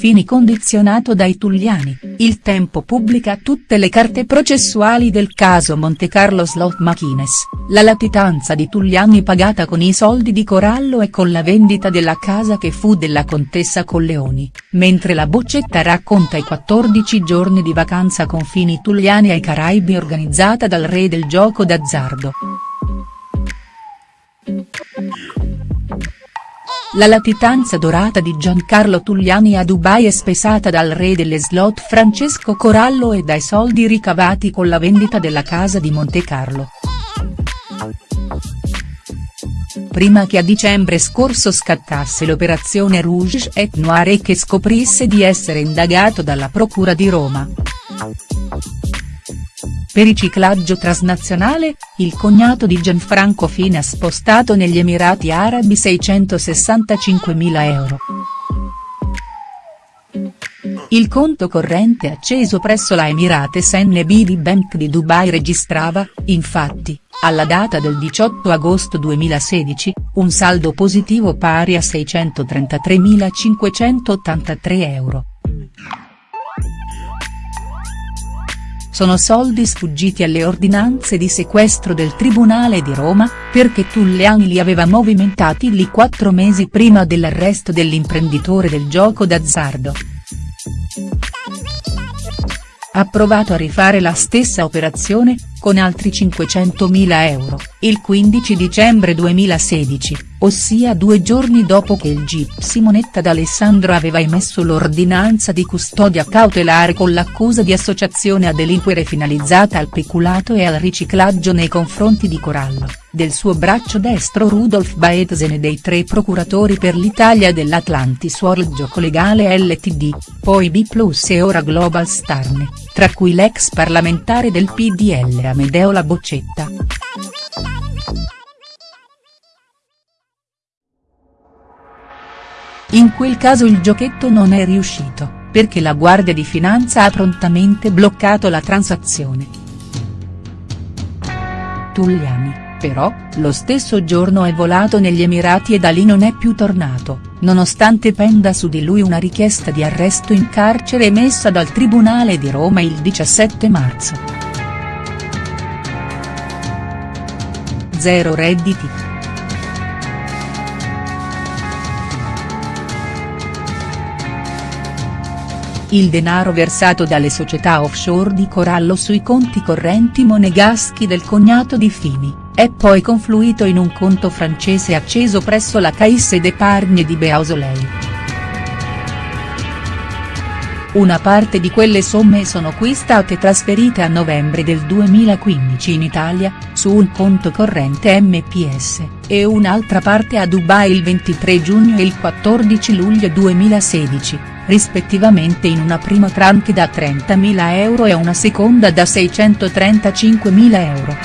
Fini condizionato dai Tulliani, il tempo pubblica tutte le carte processuali del caso Montecarlo Slot Machines, la latitanza di Tulliani pagata con i soldi di Corallo e con la vendita della casa che fu della contessa Colleoni, mentre la boccetta racconta i 14 giorni di vacanza con Fini Tulliani ai Caraibi organizzata dal re del gioco d'azzardo. La latitanza dorata di Giancarlo Tulliani a Dubai è spesata dal re delle slot Francesco Corallo e dai soldi ricavati con la vendita della casa di Montecarlo. Prima che a dicembre scorso scattasse l'operazione Rouge et Noir e che scoprisse di essere indagato dalla Procura di Roma. Per riciclaggio transnazionale, il cognato di Gianfranco Fini ha spostato negli Emirati Arabi 665.000 euro. Il conto corrente acceso presso la Emirates NBD Bank di Dubai registrava, infatti, alla data del 18 agosto 2016, un saldo positivo pari a 633.583 euro. Sono soldi sfuggiti alle ordinanze di sequestro del Tribunale di Roma, perché Tulliani li aveva movimentati lì quattro mesi prima dell'arresto dell'imprenditore del gioco d'azzardo. Ha provato a rifare la stessa operazione, con altri 500.000 euro, il 15 dicembre 2016 ossia due giorni dopo che il GIP Simonetta D'Alessandro aveva emesso l'ordinanza di custodia cautelare con l'accusa di associazione a delinquere finalizzata al peculato e al riciclaggio nei confronti di Corallo, del suo braccio destro Rudolf Baetzen e dei tre procuratori per l'Italia dell'Atlantis World Gioco Legale Ltd, poi B Plus e ora Global Starne, tra cui l'ex parlamentare del PDL Amedeo La Boccetta. In quel caso il giochetto non è riuscito, perché la Guardia di Finanza ha prontamente bloccato la transazione. Tulliani, però, lo stesso giorno è volato negli Emirati e da lì non è più tornato, nonostante penda su di lui una richiesta di arresto in carcere emessa dal Tribunale di Roma il 17 marzo. Zero redditi. Il denaro versato dalle società offshore di Corallo sui conti correnti monegaschi del cognato di Fini, è poi confluito in un conto francese acceso presso la Caisse d'Epargne di Beausoleil. Una parte di quelle somme sono qui state trasferite a novembre del 2015 in Italia, su un conto corrente MPS, e un'altra parte a Dubai il 23 giugno e il 14 luglio 2016 rispettivamente in una prima tranche da 30.000 euro e una seconda da 635.000 euro.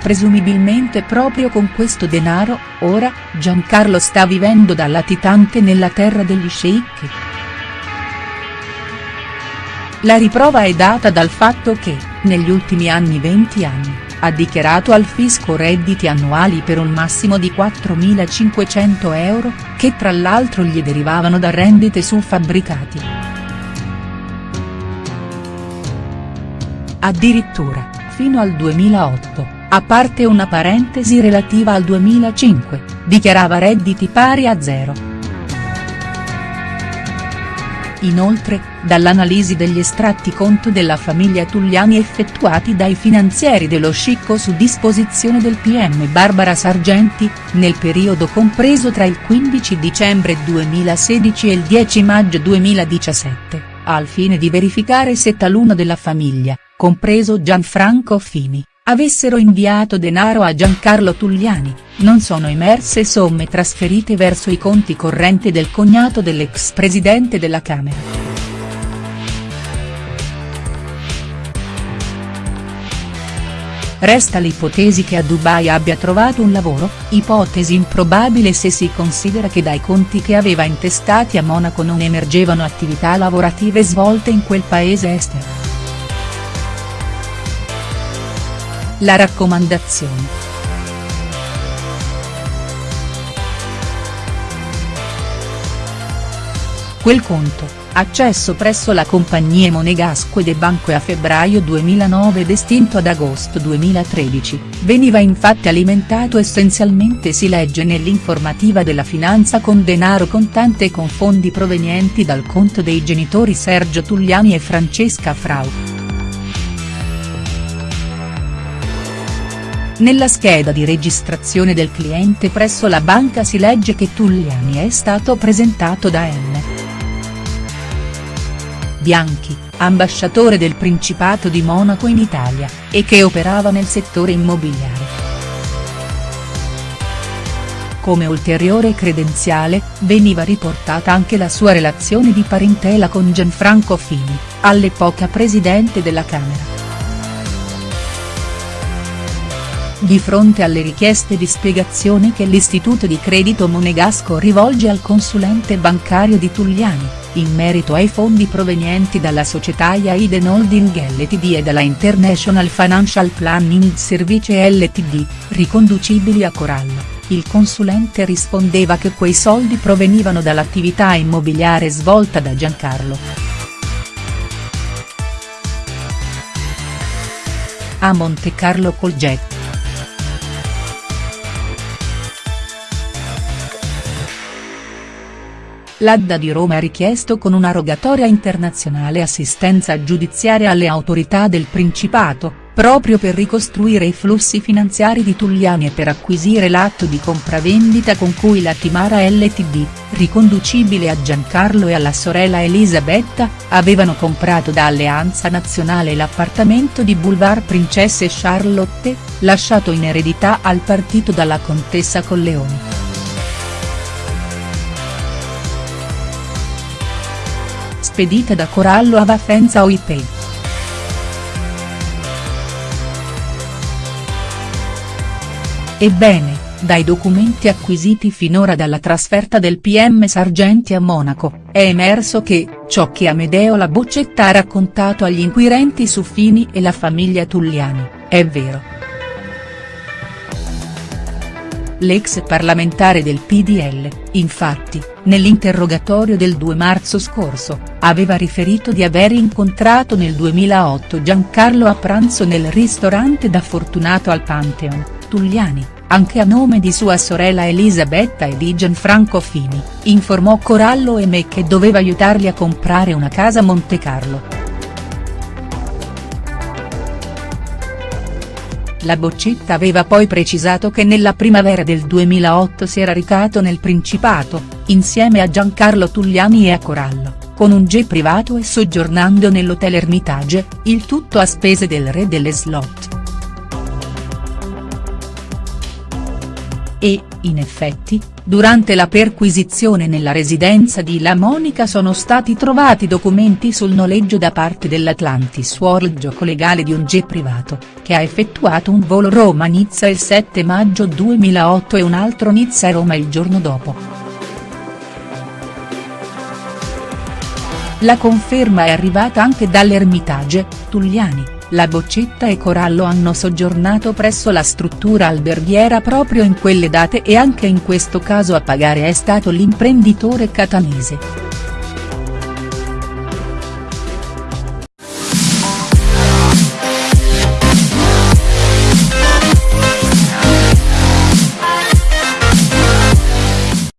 Presumibilmente proprio con questo denaro, ora, Giancarlo sta vivendo da latitante nella terra degli sceicchi. La riprova è data dal fatto che, negli ultimi anni 20 anni, ha dichiarato al fisco redditi annuali per un massimo di 4.500 euro, che tra l'altro gli derivavano da rendite su fabbricati. Addirittura, fino al 2008, a parte una parentesi relativa al 2005, dichiarava redditi pari a zero. Inoltre, dall'analisi degli estratti conto della famiglia Tulliani effettuati dai finanzieri dello Scicco su disposizione del PM Barbara Sargenti, nel periodo compreso tra il 15 dicembre 2016 e il 10 maggio 2017, al fine di verificare se taluno della famiglia, compreso Gianfranco Fini, avessero inviato denaro a Giancarlo Tulliani, non sono emerse somme trasferite verso i conti correnti del cognato dell'ex presidente della Camera. Resta l'ipotesi che a Dubai abbia trovato un lavoro, ipotesi improbabile se si considera che dai conti che aveva intestati a Monaco non emergevano attività lavorative svolte in quel paese estero. la raccomandazione. Quel conto, accesso presso la compagnia Monegasque de Banco a febbraio 2009 ed estinto ad agosto 2013, veniva infatti alimentato essenzialmente si legge nell'informativa della finanza con denaro contante e con fondi provenienti dal conto dei genitori Sergio Tugliani e Francesca Frau. Nella scheda di registrazione del cliente presso la banca si legge che Tulliani è stato presentato da M. Bianchi, ambasciatore del Principato di Monaco in Italia, e che operava nel settore immobiliare. Come ulteriore credenziale, veniva riportata anche la sua relazione di parentela con Gianfranco Fini, all'epoca presidente della Camera. Di fronte alle richieste di spiegazione che l'istituto di credito monegasco rivolge al consulente bancario di Tulliani, in merito ai fondi provenienti dalla società Yaiden Holding Ltd e dalla International Financial Planning Service Ltd, riconducibili a Corallo, il consulente rispondeva che quei soldi provenivano dall'attività immobiliare svolta da Giancarlo. A Monte Carlo Colgetto. L'Adda di Roma ha richiesto con una rogatoria internazionale assistenza giudiziaria alle autorità del Principato, proprio per ricostruire i flussi finanziari di Tulliani e per acquisire l'atto di compravendita con cui la Timara Ltd, riconducibile a Giancarlo e alla sorella Elisabetta, avevano comprato da Alleanza Nazionale l'appartamento di Boulevard Princesse Charlotte, lasciato in eredità al partito dalla contessa Colleoni. Spedita da Corallo a Vaffenza OIP. Ebbene, dai documenti acquisiti finora dalla trasferta del PM Sargenti a Monaco, è emerso che, ciò che Amedeo La Boccetta ha raccontato agli inquirenti su Fini e la famiglia Tulliani, è vero. L'ex parlamentare del PDL, infatti, nell'interrogatorio del 2 marzo scorso, aveva riferito di aver incontrato nel 2008 Giancarlo a pranzo nel ristorante da Fortunato al Pantheon, Tugliani, anche a nome di sua sorella Elisabetta e di Gianfranco Fini, informò Corallo e me che doveva aiutarli a comprare una casa a Montecarlo. La Boccetta aveva poi precisato che nella primavera del 2008 si era recato nel Principato, insieme a Giancarlo Tugliani e a Corallo, con un jet privato e soggiornando nell'hotel Hermitage, il tutto a spese del re delle slot. E, in effetti, durante la perquisizione nella residenza di La Monica sono stati trovati documenti sul noleggio da parte dell'Atlantis World gioco legale di un jet privato, che ha effettuato un volo Roma-Nizza il 7 maggio 2008 e un altro Nizza-Roma il giorno dopo. La conferma è arrivata anche dall'Ermitage, Tugliani la Boccetta e Corallo hanno soggiornato presso la struttura alberghiera proprio in quelle date e anche in questo caso a pagare è stato l'imprenditore catanese.